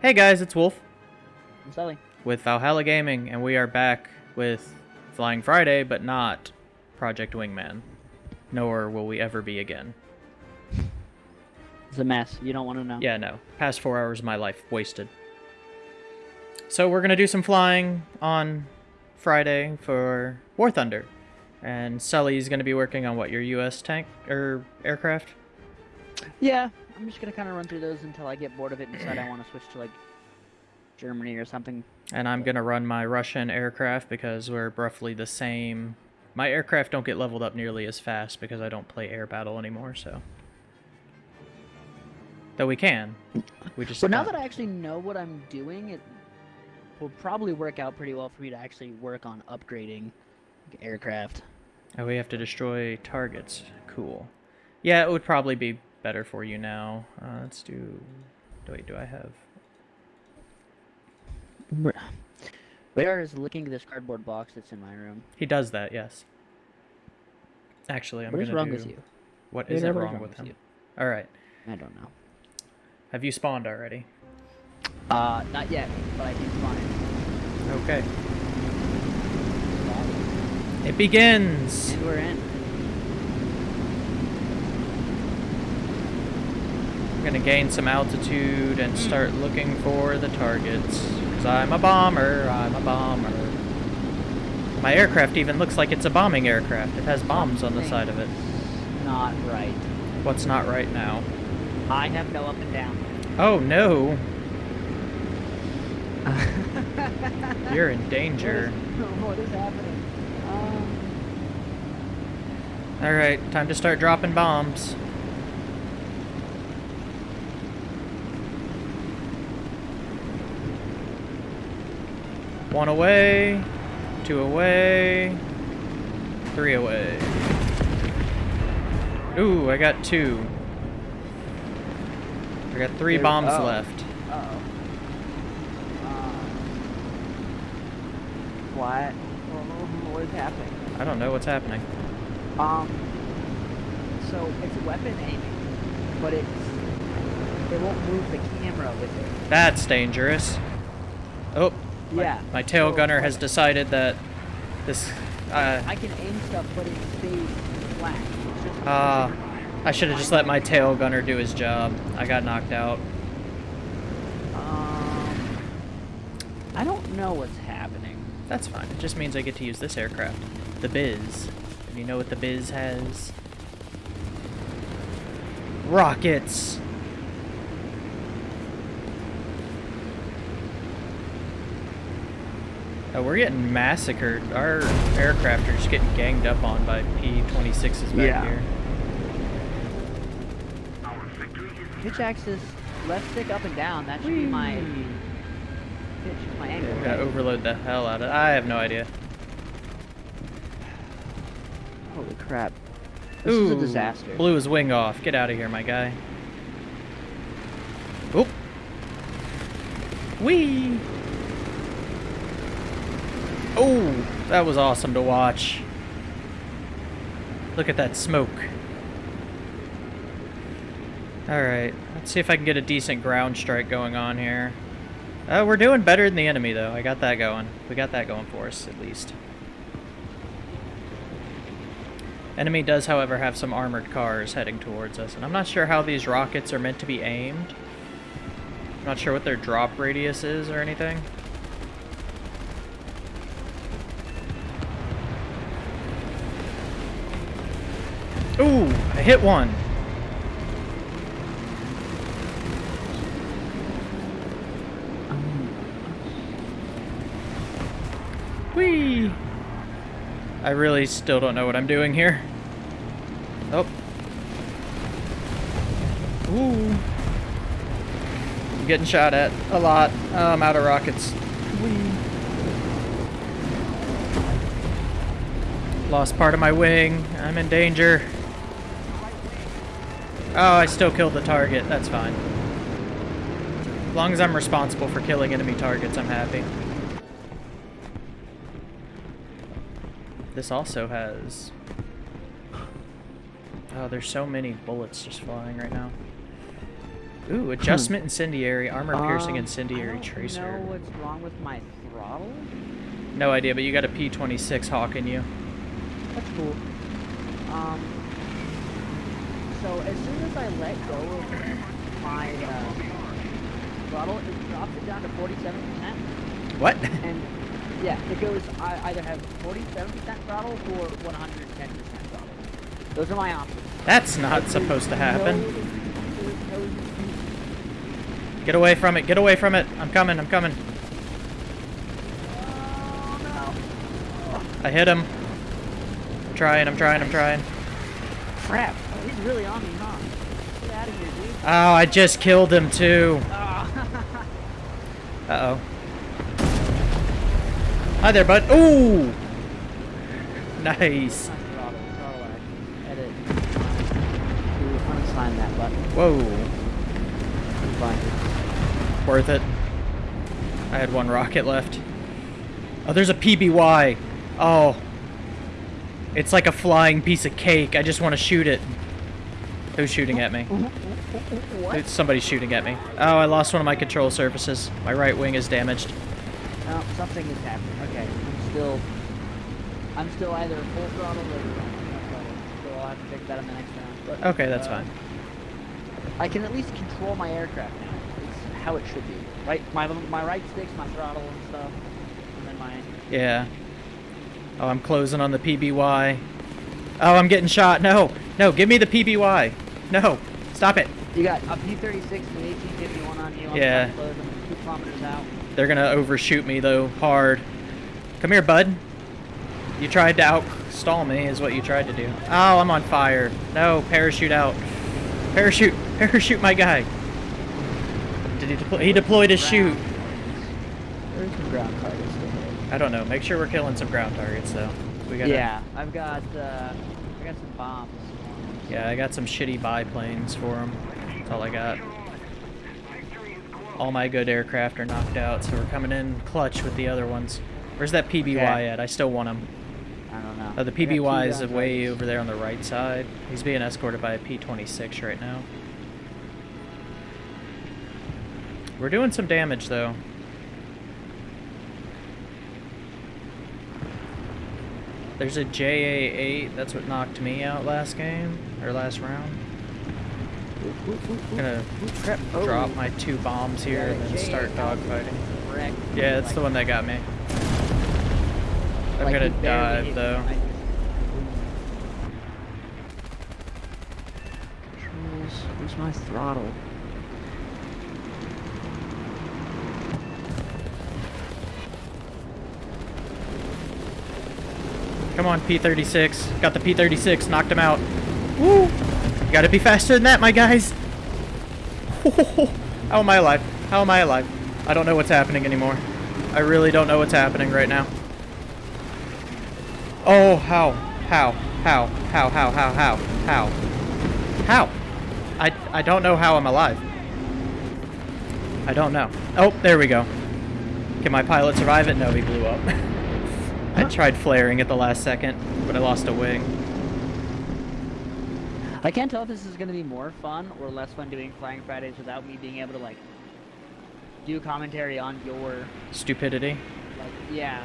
Hey guys, it's Wolf I'm Sully. with Valhalla Gaming, and we are back with Flying Friday, but not Project Wingman. Nor will we ever be again. It's a mess. You don't want to know. Yeah, no. Past four hours of my life wasted. So we're gonna do some flying on Friday for War Thunder, and Sully's gonna be working on what your U.S. tank or aircraft. Yeah. I'm just gonna kind of run through those until I get bored of it and decide I want to switch to like Germany or something. And I'm gonna run my Russian aircraft because we're roughly the same. My aircraft don't get leveled up nearly as fast because I don't play air battle anymore, so. Though we can. We just But now that I actually know what I'm doing, it will probably work out pretty well for me to actually work on upgrading aircraft. Oh, we have to destroy targets. Cool. Yeah, it would probably be better for you now. Uh, let's do. Wait, do I have? Radar is looking at this cardboard box that's in my room. He does that, yes. Actually, I'm What gonna What is wrong do. with you? What is it Radar, wrong with him? you? All right. I don't know. Have you spawned already? Uh, not yet, but I did find Okay. It begins. And we're in. I'm gonna gain some altitude and start looking for the targets. Cause I'm a bomber, I'm a bomber. My aircraft even looks like it's a bombing aircraft. It has bombs on the side of it. Not right. What's not right now? I have no up and down. Oh no, you're in danger. what is happening? Um, Alright, time to start dropping bombs. One away, two away, three away. Ooh, I got two. I got three bombs oh. left. Uh, what? What is happening? I don't know what's happening. Um, so it's weapon aiming, but it's it won't move the camera with it. That's dangerous. Oh, my, Yeah. my tail gunner has decided that this. Uh, I can aim stuff, but it stays flat. Ah, I should have just let my tail gunner do his job. I got knocked out. Um, I don't know what's happening. That's fine. It just means I get to use this aircraft. The Biz. And you know what the Biz has? Rockets! Oh, we're getting massacred. Our aircraft are just getting ganged up on by P-26s back Yeah. here. Pitch axis, left stick up and down. That should be my pitch, my angle. We're gonna right? overload the hell out of it. I have no idea. Holy crap! This is a disaster. Blew his wing off. Get out of here, my guy. Oop. Whee! Oh, that was awesome to watch. Look at that smoke. Alright, let's see if I can get a decent ground strike going on here. Uh, we're doing better than the enemy, though. I got that going. We got that going for us, at least. Enemy does, however, have some armored cars heading towards us, and I'm not sure how these rockets are meant to be aimed. I'm not sure what their drop radius is or anything. Ooh, I hit one. Whee! I really still don't know what I'm doing here. Oh. Ooh. I'm getting shot at a lot. Oh, I'm out of rockets. Whee. Lost part of my wing. I'm in danger. Oh, I still killed the target. That's fine. As long as I'm responsible for killing enemy targets, I'm happy. This also has... Oh, there's so many bullets just flying right now. Ooh, adjustment incendiary, armor piercing Um, incendiary I don't tracer. know what's wrong with my throttle. No idea, but you got a P26 hawk in you. That's cool. Um, so as soon as I let go of my uh, throttle, it drops it down to 47%. What? And yeah, it goes, I either have 47% throttle or 110% throttle. Those are my options. That's not There's supposed to happen. there's no. Get away from it, get away from it. I'm coming, I'm coming. Oh, I hit him. I'm trying, I'm trying, I'm trying. Crap. Oh, he's really on me, huh? Get out of here, dude. Oh, I just killed him too. Ah. Uh-oh. Hi there, bud. Ooh! Nice. Nice throttle, throttle action. Edit. To unassign that button. Whoa. Worth it. I had one rocket left. Oh, there's a PBY. Oh. It's like a flying piece of cake. I just want to shoot it. Who's shooting at me? What? Somebody's shooting at me. Oh, I lost one of my control surfaces. My right wing is damaged. Oh, something is happening. Okay, I'm still, I'm still either full throttle or so I'll have to fix that in the next round. But, Okay, that's uh, fine. I can at least control my aircraft now. It's how it should be. Right, my my right stick's my throttle and stuff, and then my Yeah. Oh, I'm closing on the PBY. Oh, I'm getting shot. No. No, give me the PBY. No. Stop it. you got a P-36 and an 1851 on you. I'm Yeah. trying to close them two kilometers out. They're gonna overshoot me though, hard. Come here, bud. You tried to outstall me, is what you tried to do. Oh, I'm on fire. No, parachute out. Parachute, parachute, my guy. Did he deploy? He deployed his chute. There's some ground targets to. I don't know. Make sure we're killing some ground targets though. We got. Yeah, I've got uh, I got some bombs. Yeah, I got some shitty biplanes for him. That's all I got. All my good aircraft are knocked out, so we're coming in clutch with the other ones. Where's that PBY Okay. at? I still want him. I don't know. Oh, the I got two PBY is way over there on the right side. He's being escorted by a P-26 right now. We're doing some damage, though. There's a JA-8. That's what knocked me out last game, or last round. Ooh, ooh, ooh, ooh. gonna Ooh, crap. Oh. drop my two bombs here Yeah, and then start dogfighting. Yeah, that's the one that got me. I'm Like, gonna dive, though. Controls. Where's my throttle? Come on, P-36. Got the P-36. Knocked him out. Woo! Gotta be faster than that, my guys. How am I alive? How am I alive? I don't know what's happening anymore. I really don't know what's happening right now. Oh, how? How? How? How? How? How? How? How? How? I, I don't know how I'm alive. I don't know. Oh, there we go. Can my pilot survive it? No, he blew up. I tried flaring at the last second, but I lost a wing. I can't tell if this is going to be more fun or less fun doing Flying Fridays without me being able to like do commentary on your Stupidity. like yeah.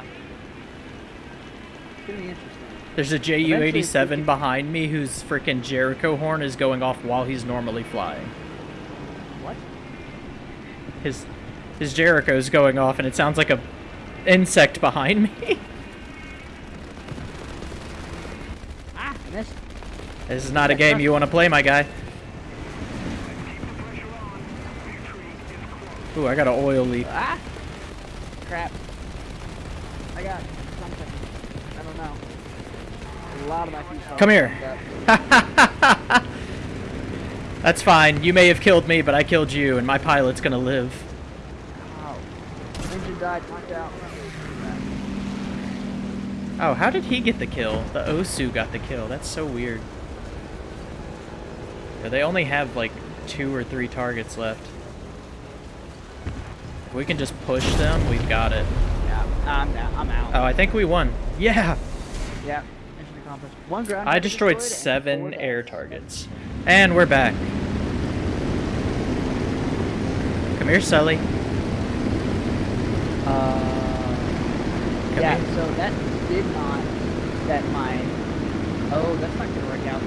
It's gonna be interesting. There's a Eventually, if we JU-87 behind me whose freaking Jericho horn is going off while he's normally flying. What? His his Jericho's going off and it sounds like a insect behind me. Ah, missed. This is not a game you want to play, my guy. Ooh, I got an oil leak. Ah! Crap. I got something. I don't know. A lot of my fuselage Come here. That's fine. You may have killed me, but I killed you, and my pilot's gonna live. Ow. Engine died, knocked out. Oh, how did he get the kill? The Osu got the kill. That's so weird. They only have like two or three targets left. If we can just push them, we've got it. Yeah, I'm. I'm out. Oh, I think we won. Yeah! Yeah, mission accomplished. One ground. I target destroyed seven air targets. And we're back. Come here, Sully. Uh, Come yeah, here. so that did not set my. Oh, that's not gonna work out.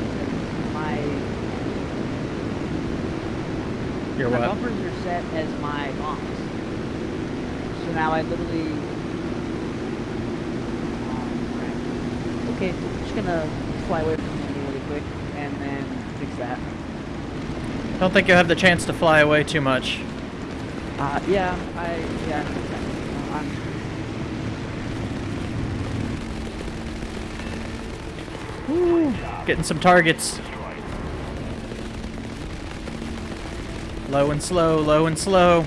My Your my what? bumpers are set as my bombs. So now I literally. Um. Okay, I'm just gonna fly away from him really quick and then fix that. Don't think you'll have the chance to fly away too much. Uh, yeah, I yeah. I'm, Woo, getting some targets. Low and slow, low and slow.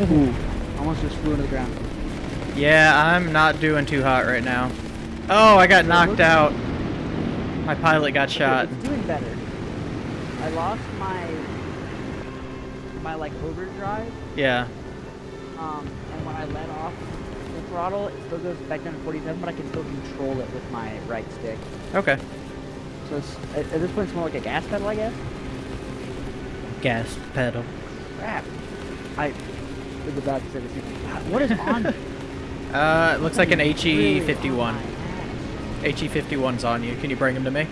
Ooh, almost just flew into the ground. Yeah, I'm not doing too hot right now. Oh, I got knocked out. My pilot got shot. It's doing better. I lost my my like overdrive, Yeah. um, and when I let off the throttle, it still goes back down to 47, but I can still control it with my right stick. Okay. So it's, at this point, it's more like a gas pedal, I guess. Gas pedal. Crap. I was about to say the same thing. What is on? me? Uh, it looks like an HE51. my HE51's on you. Can you bring him to me?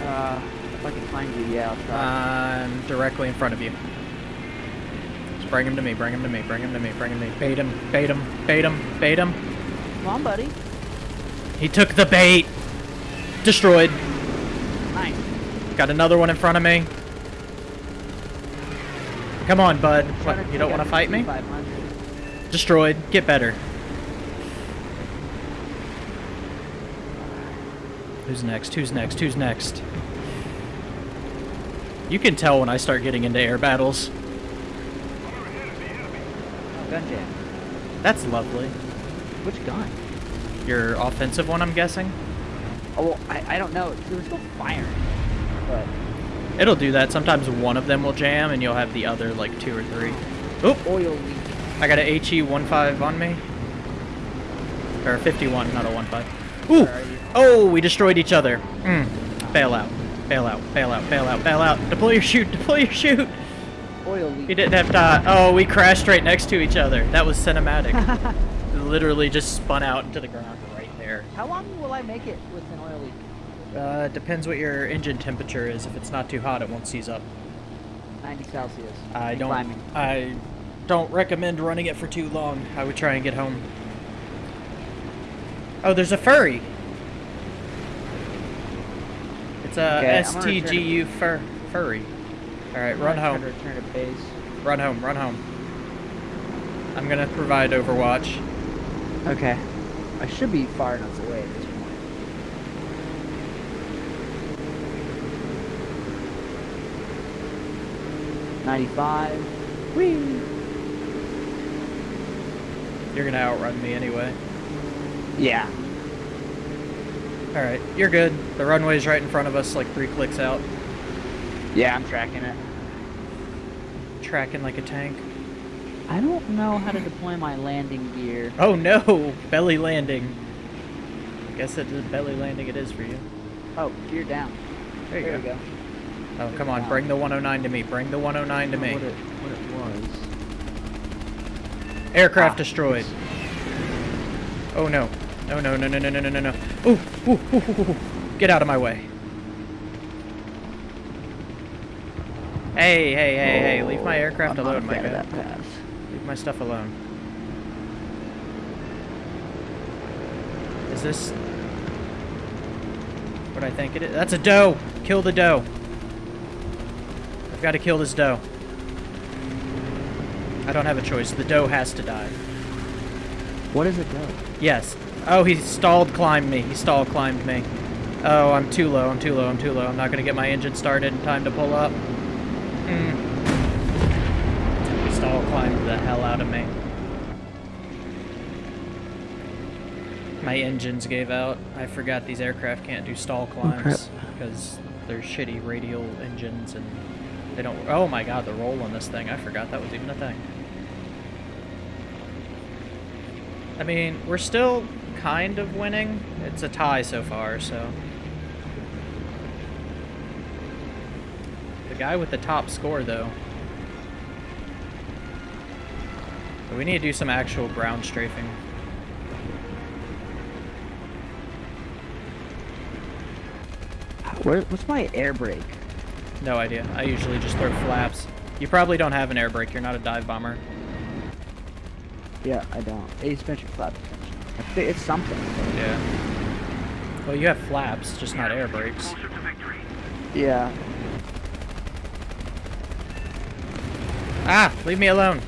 Uh, if I can find you, yeah, I'll try. I'm directly in front of you. Just bring him to me, bring him to me, bring him to me, bring him to me. Bait him, bait him, bait him, bait him. Come on, buddy. He took the bait. Destroyed. Nice. Got another one in front of me. Come on, bud. What, you don't want to fight me? Destroyed. Get better. Who's next? Who's next? Who's next? You can tell when I start getting into air battles. Oh, gun jam. That's lovely. Which gun? Your offensive one, I'm guessing? Oh, well, I, I don't know. There was still firing. But It'll do that. Sometimes one of them will jam and you'll have the other like two or three. Oop! oil leak. I got a HE15 on me. Or a 51, not a 15. Ooh! Where are you? Oh, we destroyed each other. Mm. Bail out. Bail out. Bail out. Bail out. Bail out. Deploy your chute. Deploy your chute. Oil leak. He didn't have to... Oh, we crashed right next to each other. That was cinematic. Literally just spun out into the ground right there. How long will I make it with an? Uh, depends what your engine temperature is. If it's not too hot, it won't seize up. 90 Celsius. I and don't. Climbing. I don't recommend running it for too long. I would try and get home. Oh, there's a furry. It's a Okay, I'm gonna return to- STGU fur furry. All right, run home. Return to base. Run home. Run home. I'm gonna provide Overwatch. Okay. I should be far enough away at this point. Ninety-five. Whee! You're gonna outrun me anyway. Yeah. All right, you're good. The runway's right in front of us, like three clicks out. Yeah, I'm tracking it. Tracking like a tank. I don't know how to deploy my landing gear. Oh no! Belly landing. I guess a belly landing. It is for you. Oh, gear down. There you there go. we go. Oh, come on, bring the 109 to me. Bring the 109 to I don't know me. What it, what it was. Aircraft Ah, destroyed. Oh no. No, no, no, no, no, no, no, no, no. Ooh, ooh, ooh, ooh, ooh. Get out of my way. Hey, hey, hey, hey. Leave my aircraft I'm alone, my guy. Leave my stuff alone. Is this what I think it is? That's a doe! Kill the doe. I've got to kill this doe. I don't have a choice. The doe has to die. What is it do? Yes. Oh, he stalled climbed me. He stalled climbed me. Oh, I'm too low. I'm too low. I'm too low. I'm not going to get my engine started in time to pull up. Mm. He stall climbed the hell out of me. My engines gave out. I forgot these aircraft can't do stall climbs because they're shitty radial engines and they don't. Oh my god, the roll on this thing. I forgot that was even a thing. I mean, we're still kind of winning. It's a tie so far, so. The guy with the top score, though, we need to do some actual ground strafing. Where, what's my air brake? No idea. I usually just throw flaps. You probably don't have an air brake. You're not a dive bomber. Yeah, I don't. A suspension flap. I think it's something. Yeah. Well, you have flaps, just not air brakes. Yeah. Ah! Leave me alone.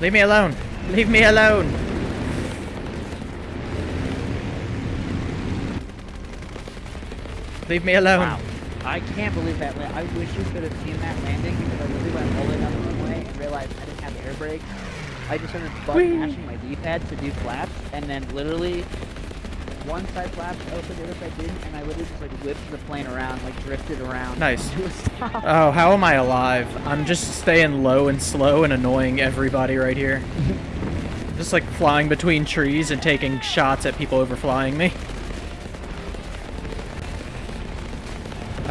Leave me alone. Leave me alone. Leave me alone. Wow. I can't believe that. I wish you could have seen that landing because I literally went all the way down the runway and realized I didn't have air brakes. I just started Whee! mashing my D-pad to do flaps, and then literally one side flaps open, the other side didn't, and I literally just like whipped the plane around, like drifted around. Nice. To a stop. Oh, how am I alive? I'm just staying low and slow and annoying everybody right here. just like flying between trees and taking shots at people overflying me.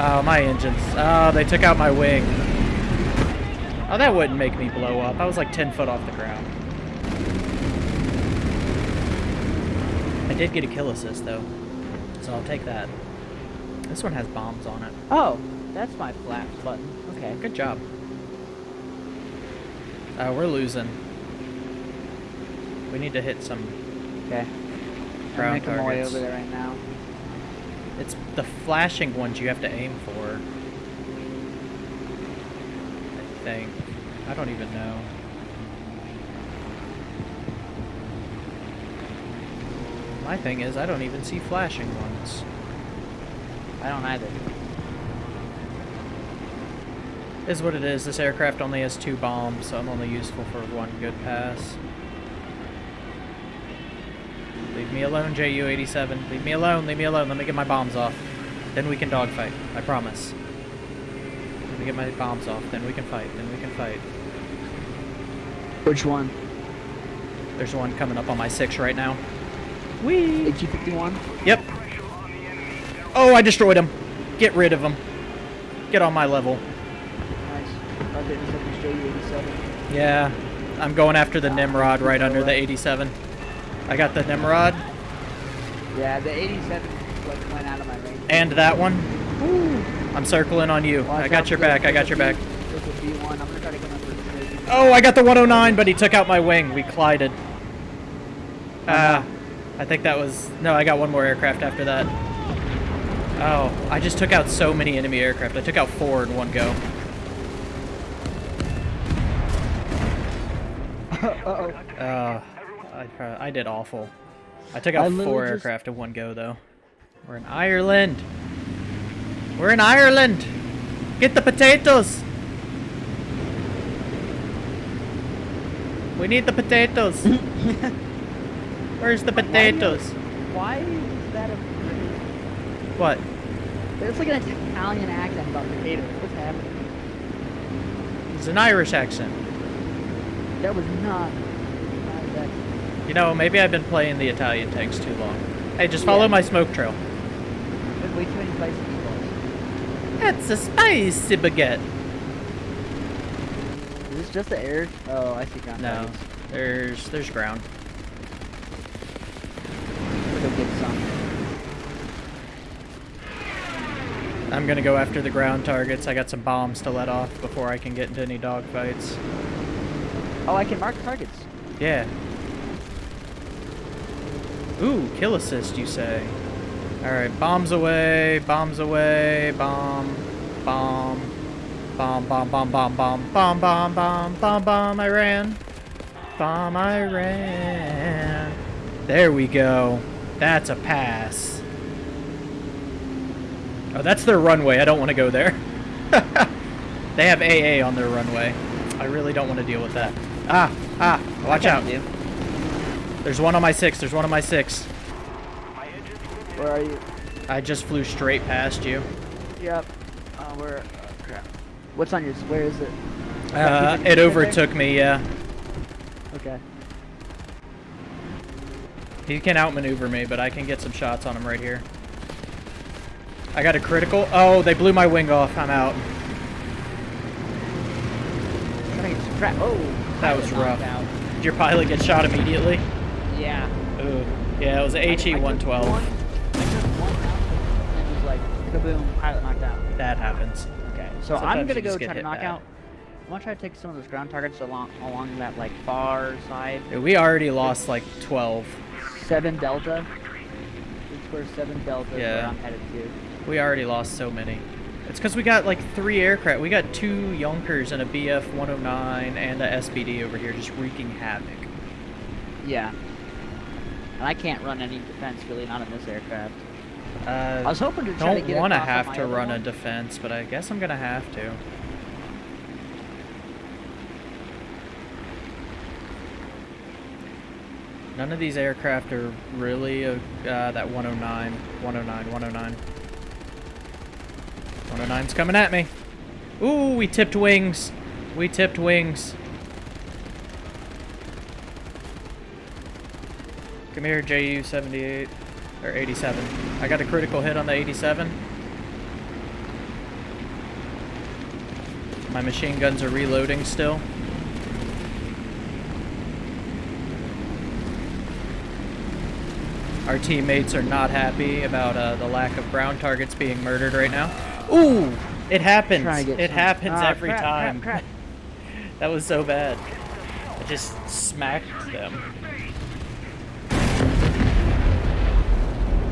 Oh, my engines. Oh, they took out my wing. Oh, that wouldn't make me blow up. I was like 10 foot off the ground. I did get a kill assist, though. So I'll take that. This one has bombs on it. Oh, that's my flaps button. Okay. Good job. Uh, we're losing. We need to hit some. Okay. I'm making my way over there right now. It's the flashing ones you have to aim for. I think. I don't even know. My thing is, I don't even see flashing ones. I don't either. Is what it is. This aircraft only has two bombs, so I'm only useful for one good pass. Leave me alone, JU-87. Leave me alone, leave me alone. Let me get my bombs off. Then we can dogfight. I promise. Let me get my bombs off, then we can fight. Then we can fight. Which one? There's one coming up on my six right now. Whee! HG51? Yep. Oh, I destroyed him. Get rid of him. Get on my level. Nice. I didn't this JU87. Yeah, I'm going after the Nimrod right under the 87. I got the Nimrod Yeah, the 87 like went out of my range. and that one. I'm circling on you. I got your back. I got your back. B- There's a B1. I'm gonna try to get under the Oh, I got the 109, but he took out my wing. We collided. Ah, I think that was no. I got one more aircraft after that. Oh, I just took out so many enemy aircraft. I took out four in one go. Uh-oh. Uh, I, prob- I did awful. I took out I four just- aircraft in one go, though. We're in Ireland. We're in Ireland. Get the potatoes. We need the potatoes. Where's the potatoes? Why is that a... What? There's like an Italian accent about potatoes. What's happening? It's an Irish accent. That was not... You know, maybe I've been playing the Italian tanks too long. Hey, just follow Yeah. my smoke trail. There's way too many spicy meatballs. That's a spicy baguette. Is this just the air? Oh, I see ground No, there's there's ground. We'll go get some. I'm gonna go after the ground targets. I got some bombs to let off before I can get into any dogfights. Oh, I can mark targets. Yeah. Ooh, kill assist, you say? Alright, bombs away, bombs away, bomb, bomb, bomb, bomb, bomb, bomb, bomb, bomb, bomb, bomb, bomb, bomb, I ran. Bomb, I ran. There we go. That's a pass. Oh, that's their runway. I don't want to go there. they have AA on their runway. I really don't want to deal with that. Ah, ah, watch out. kinda There's one on my six. There's one on my six. Where are you? I just flew straight past you. Yep. Uh, where? Oh, crap. What's on your? Where is it? Uh, it overtook me, yeah. Okay. He can outmaneuver me, but I can get some shots on him right here. I got a critical. Oh, they blew my wing off. I'm out. Oh, That was rough. Did your pilot get shot immediately? Yeah. Ooh. Yeah, it was a I- I took HE-112. one- I took one out and it like, kaboom, pilot knocked out. That happens. Okay, so Sometimes I'm gonna go try to knock bad. out. I want to try to take some of those ground targets along along that like far side. Yeah, We already lost like 12. Seven Delta. Three square seven Delta. is Yeah. Where I'm headed to. We already lost so many. It's because we got like three aircraft. We got two Junkers and a BF-109 and a SBD over here just wreaking havoc. Yeah. And I can't run any defense really, not in this aircraft. Uh, I was hoping to try to get don't want to have to run a defense, but I guess I'm gonna have to. None of these aircraft are really uh, that 109, 109, 109. 109's coming at me. Ooh, we tipped wings. We tipped wings. Come here, JU-78, or 87. I got a critical hit on the 87. My machine guns are reloading still. Our teammates are not happy about uh, the lack of ground targets being murdered right now. Ooh! It happens. Trying to get It some- happens Ah, every crap, crap, time. crap. That was so bad. I just smacked them.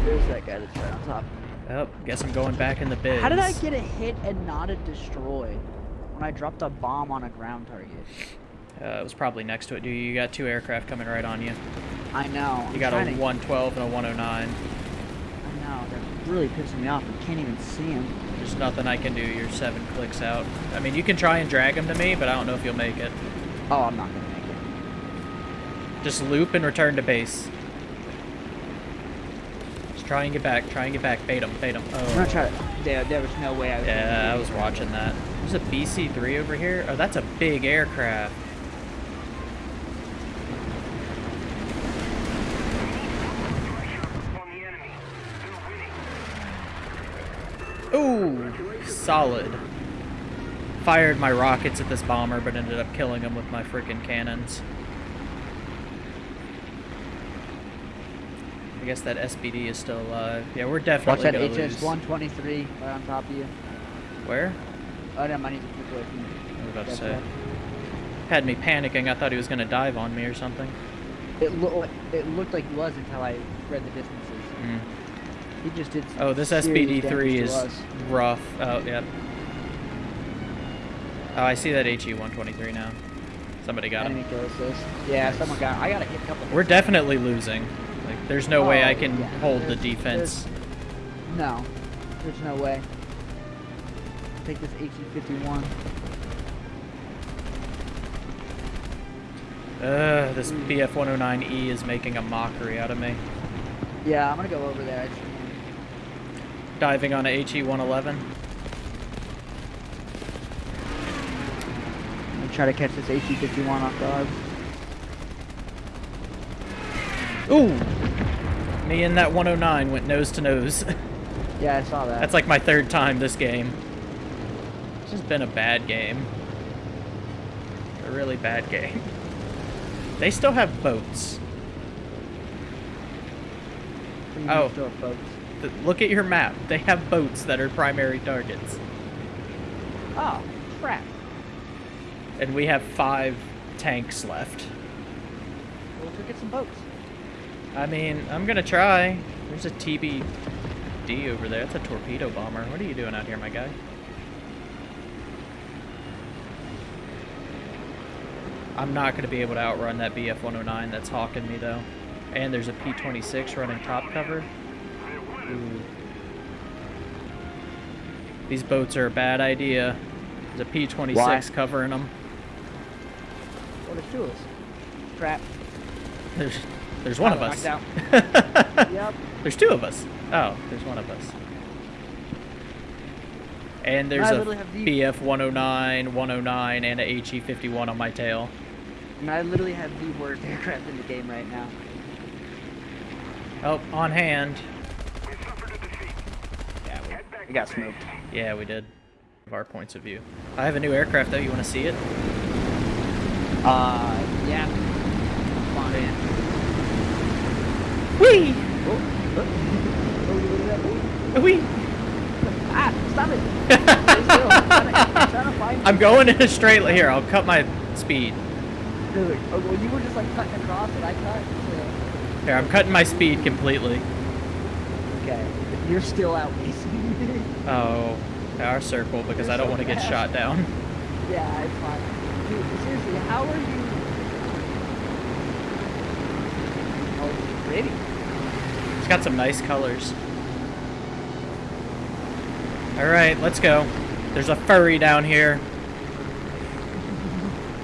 There's that guy that's right on top. Oh, guess I'm going back in the biz. How did I get a hit and not a destroy when I dropped a bomb on a ground target? Uh, it was probably next to it, dude. You got two aircraft coming right on you. I know. You I'm got a trying to- 112 and a 109. I know. They're really pissing me off. I can't even see them. There's nothing I can do. You're seven clicks out. I mean, you can try and drag them to me, but I don't know if you'll make it. Oh, I'm not gonna make it. Just loop and return to base. Try and get back. Try and get back. Bait them. Bait them. Oh. I'm gonna Oh. try to. There, there was no way I was. Yeah, I was watching that. There's a BC-3 over here. Oh, that's a big aircraft. Ooh, solid. Fired my rockets at this bomber, but ended up killing him with my freaking cannons. Guess that SBD is still alive. Yeah, we're Watch definitely that gonna HS lose. 123 right on top of you. Where? Oh, no, I need to keep away from you. I was about to say. right. Had me panicking. I thought he was gonna dive on me or something. It, loo- it looked like he was until I read the distances. Mm. He just did. some Oh, this serious SBD3 is rough. Oh, yep. Oh, I see that HE-123 now. Somebody got Enemy him. Yeah, someone got. I got to a couple. We're definitely losing. Like, there's no way I Oh, can yeah, hold the there's- defense. No, there's no way. Take this HE51. Ugh, this hmm. BF-109E E is making a mockery out of me. Yeah, I'm gonna go over there. Actually. Diving on a HE-111. I'm gonna try to catch this HE51 off guard. Ooh! Me and that 109 went nose to nose. Yeah, I saw that. That's like my third time this game. It's just been a bad game. A really bad game. They still have boats. Oh. still, folks. Th- Look at your map. They have boats that are primary targets. Oh, crap. And we have five tanks left. Well, go get some boats. I mean, I'm gonna try. There's a TBD over there. That's a torpedo bomber. What are you doing out here, my guy? I'm not gonna be able to outrun that BF-109 that's hawking me though. And there's a P-26 running top cover. Ooh. These boats are a bad idea. There's a P-26 Why? covering them. Well, there's two of us. Crap. There's, there's one of us. Yep. There's two of us. Oh, there's one of us. And there's I a literally have the- BF 109, 109, and a HE 51 on my tail. And I literally have the worst aircraft in the game right now. Oh, on hand. Yeah, we, we got smoked. Yeah, we did. Of our points of view. I have a new aircraft though. You want to see it? Uh, yeah. Fine. Whee! Oh, oh, oh, at that. Whee! Ah, stop it! I'm trying to- I'm trying I'm going in a straight line. Here, I'll cut my speed. Dude, oh, well, you were just like cutting across and I cut. So. Here, I'm cutting my speed completely. Okay, you're still out racing me. Oh, our circle because You're I don't so want to get shot down. yeah, it's fine. Dude, seriously, how are you? Oh, pretty. It's got some nice colors. All right, let's go. There's a furry down here.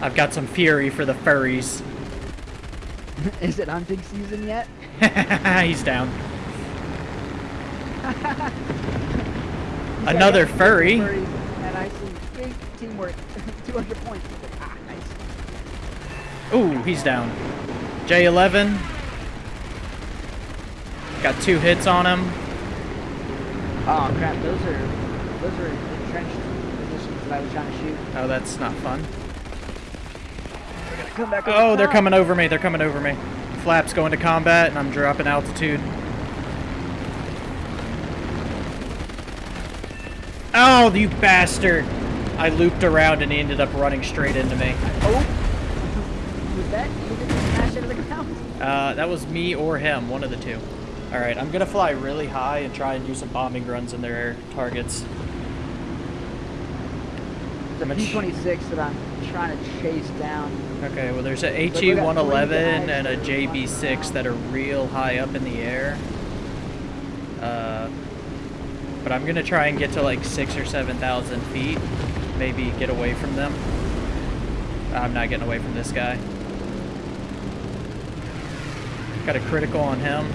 I've got some fury for the furries. Is it hunting season yet? He's down. Another yeah, furry. furries, And I see big teamwork, 200 points. Ah, nice. Ooh, he's down. J11. Got two hits on him. Oh crap, those are those are entrenched positions that I was trying to shoot. Oh, that's not fun. Come back over Oh, they're coming over me. They're coming over me. Flaps going to combat, and I'm dropping altitude. Oh, you bastard! I looped around and he ended up running straight into me. Oh, was that you didn't smash into the ground? Uh, that was me or him, one of the two. Alright, I'm gonna fly really high and try and do some bombing runs in their targets. The Much- P26 that I'm trying to chase down. Okay, well there's a we got three HE-111 and a JB-6 that are real high up in the air. Uh, but I'm gonna try and get to like six or 7,000 feet. Maybe get away from them. I'm not getting away from this guy. Got a critical on him.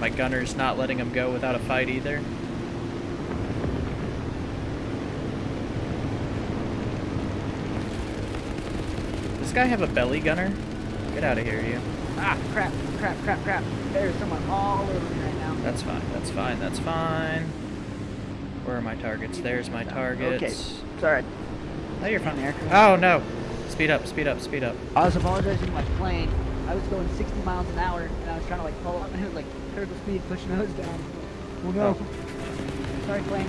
My gunner's not letting him go without a fight either. Does this guy have a belly gunner? Get out of here, you. Ah, crap, crap, crap, crap. There's someone all over me right now. That's fine, that's fine, that's fine. Where are my targets? There's my targets. Okay, sorry. Oh, you're fine. Oh, no. Speed up, speed up, speed up. I was apologizing to my plane. I was going 60 miles an hour, and I was trying to like pull up, and it was like critical speed, pushing nose down. Oh no. Sorry, plane.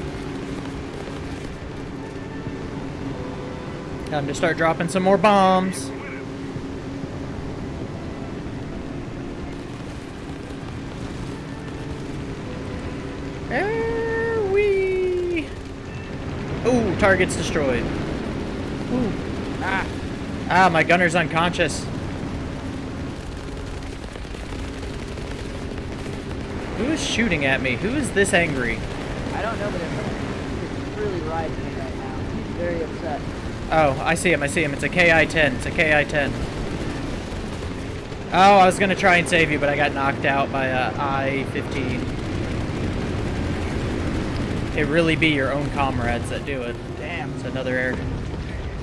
Time to start dropping some more bombs. There we. Ooh, target's destroyed. Ooh. Ah. Ah, my gunner's unconscious. Shooting at me? Who is this angry? I don't know, but who's really riding me right now. He's very upset. Oh, I see him, I see him. It's a KI-10. It's a KI-10. Oh, I was gonna try and save you, but I got knocked out by uh, a I-15. It really be your own comrades that do it. Damn. It's another air.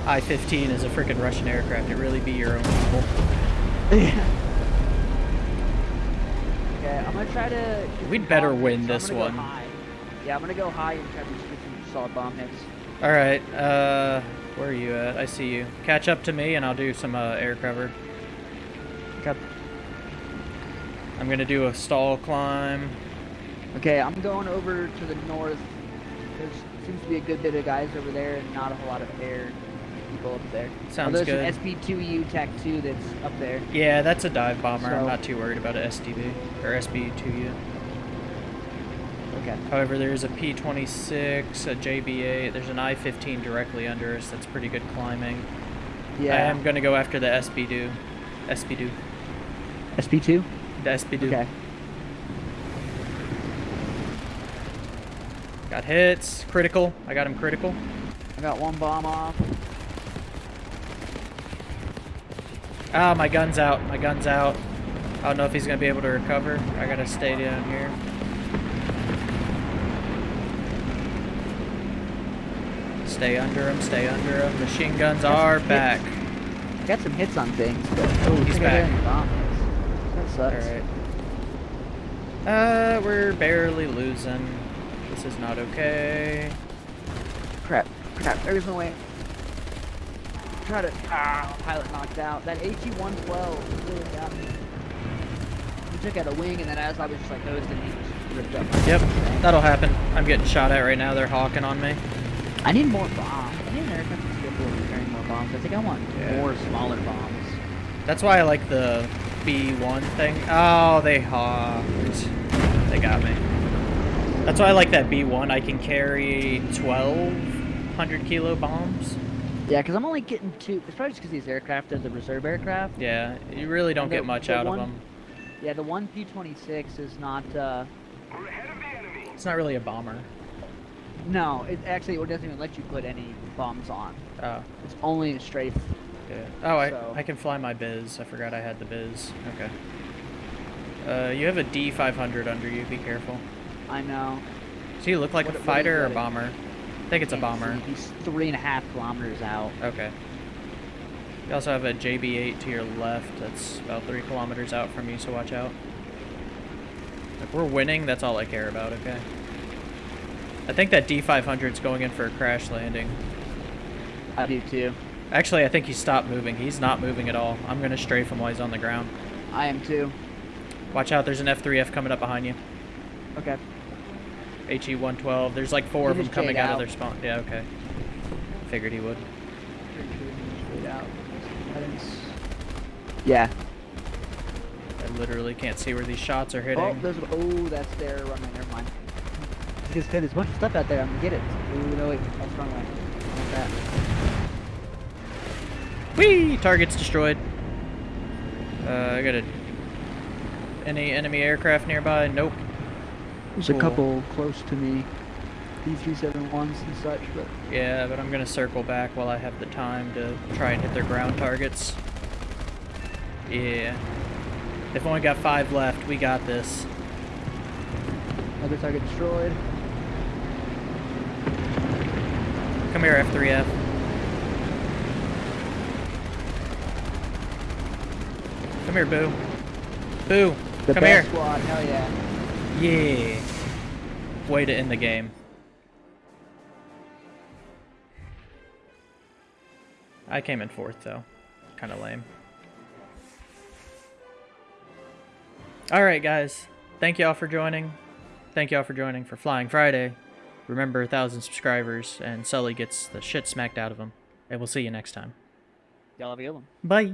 I-15 is a freaking Russian aircraft. It really be your own people. Yeah. Gonna try to. We'd better win so this I'm one. Yeah, I'm gonna go high and try to get some solid bomb hits. All right, uh, where are you at? I see you. Catch up to me, and I'll do some uh, air cover. Okay. I'm gonna do a stall climb. Okay, I'm going over to the north. There seems to be a good bit of guys over there, and not a whole lot of air people up there. Sounds good. there's an SB2U TAC 2 that's up there. Yeah, that's a dive bomber. I'm not too worried about a SDV or SB2U. Okay. However, there's a P26, a JBA. There's an I-15 directly under us. That's pretty good climbing. Yeah. I am gonna go after the SB2. SB2. SP2? The SB2. Okay. Got hits. Critical. I got him critical. I got one bomb off. Ah, my gun's out. My gun's out. I don't know if he's gonna be able to recover. I gotta stay down here. Stay under him. Stay under him. Machine guns are back. Got some hits on things, but Oh, I he's I got back. any bomb hits. That sucks. right. Uh, we're barely losing. This is not okay. Crap. Crap. There's no way. Try to ah, pilot knocked out. That HE-112 really got me. He took out a wing, and then as I was just like coasting, he just ripped up. Yep, that'll happen. I'm getting shot at right now. They're hawking on me. I need more bombs. I need an aircraft that's capable of carrying more bombs. I think I want Yeah. more smaller bombs. That's why I like the B1 thing. Oh, they hawked. They got me. That's why I like that B1. I can carry 1,200 kilo bombs. Yeah, because I'm only getting two. It's probably just because these aircraft are the reserve aircraft. Yeah, you really don't the- get much out one- of them. Yeah, the one P-26 is not. uh It's not really a bomber. No, it actually it doesn't even let you put any bombs on. Oh, It's only a strafe. yeah. Oh, I, So- I can fly my biz. I forgot I had the biz. Okay. Uh, you have a D500 under you. Be careful. I know. So you look like What- a fighter or a that? bomber? I think it's a bomber. He's three and a half kilometers out. Okay. You also have a JB-8 to your left. That's about three kilometers out from you, so watch out. If we're winning, that's all I care about, okay? I think that D500 is going in for a crash landing. I do too. Actually, I think he stopped moving. He's not moving at all. I'm going to strafe him while he's on the ground. I am too. Watch out, there's an F3F coming up behind you. Okay. HE-112. There's like four He of them coming out of their spawn. Yeah, okay. Figured he would. Pretty sure he just laid out. I didn't s- Yeah. I literally can't see where these shots are hitting. Oh, there's. Oh, that's their runway. Never mind. Just said there's a bunch of stuff out there. I'm gonna get it. Ooh, no wait, that's runway. Want that. Whee! Target's destroyed. Uh, I got a... Any enemy aircraft nearby? Nope. There's Cool. a couple close to me. B371s and such, but Yeah, but I'm gonna circle back while I have the time to try and hit their ground targets. Yeah. They've only got five left. We got this. another target destroyed. Come here, F3F. Come here, Boo. Boo, The come best here. squad, hell yeah. Yeah. Way to end the game. I came in fourth, though. Kind of lame. Alright, guys. Thank y'all for joining. Thank y'all for joining for Flying Friday. Remember, a thousand subscribers, and Sully gets the shit smacked out of him. And we'll see you next time. Y'all have a good one. Bye.